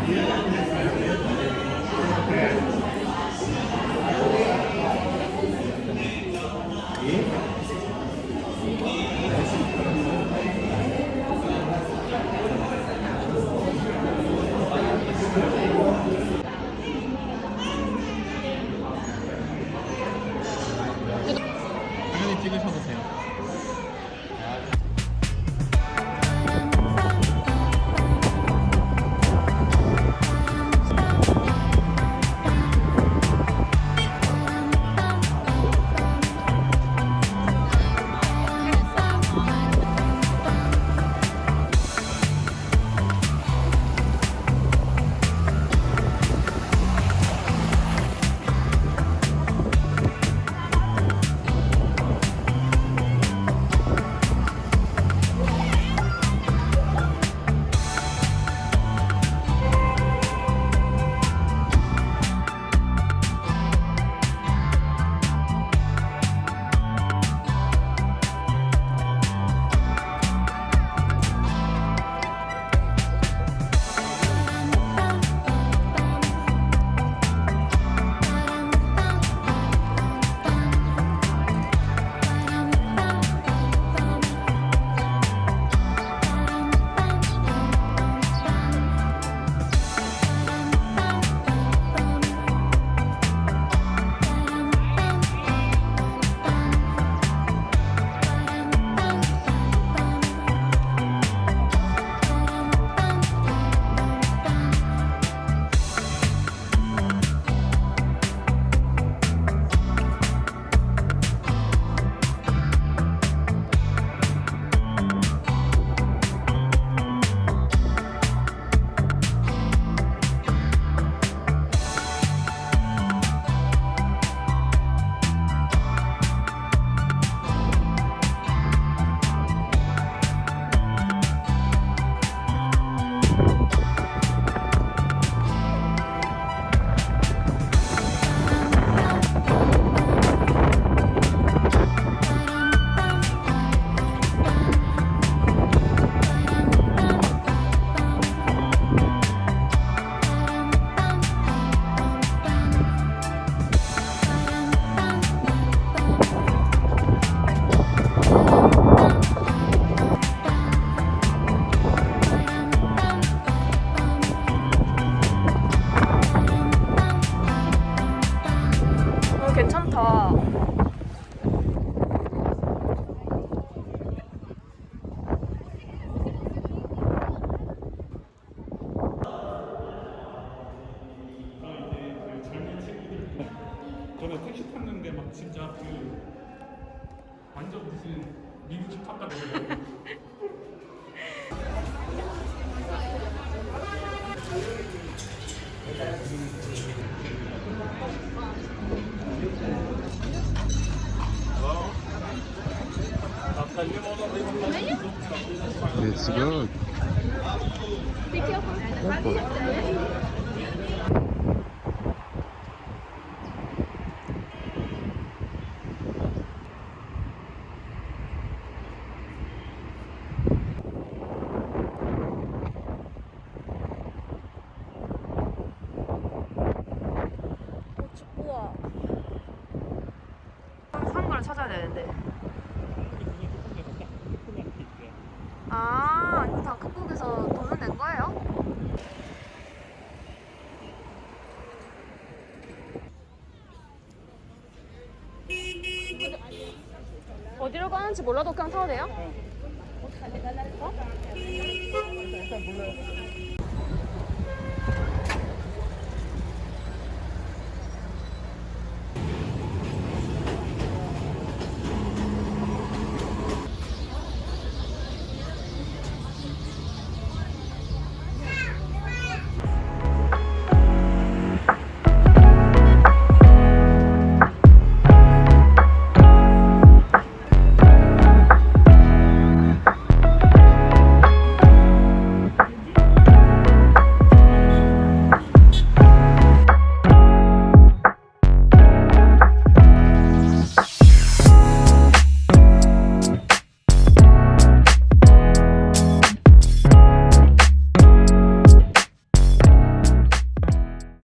Yeah. 완전 무슨 미국 집합 같은 거. It's good. 우와. 되는데. 아, 이거 다 극복에서 돈을 낸 거예요? 어디로 가는지 몰라도 그냥 타도 돼요? 어?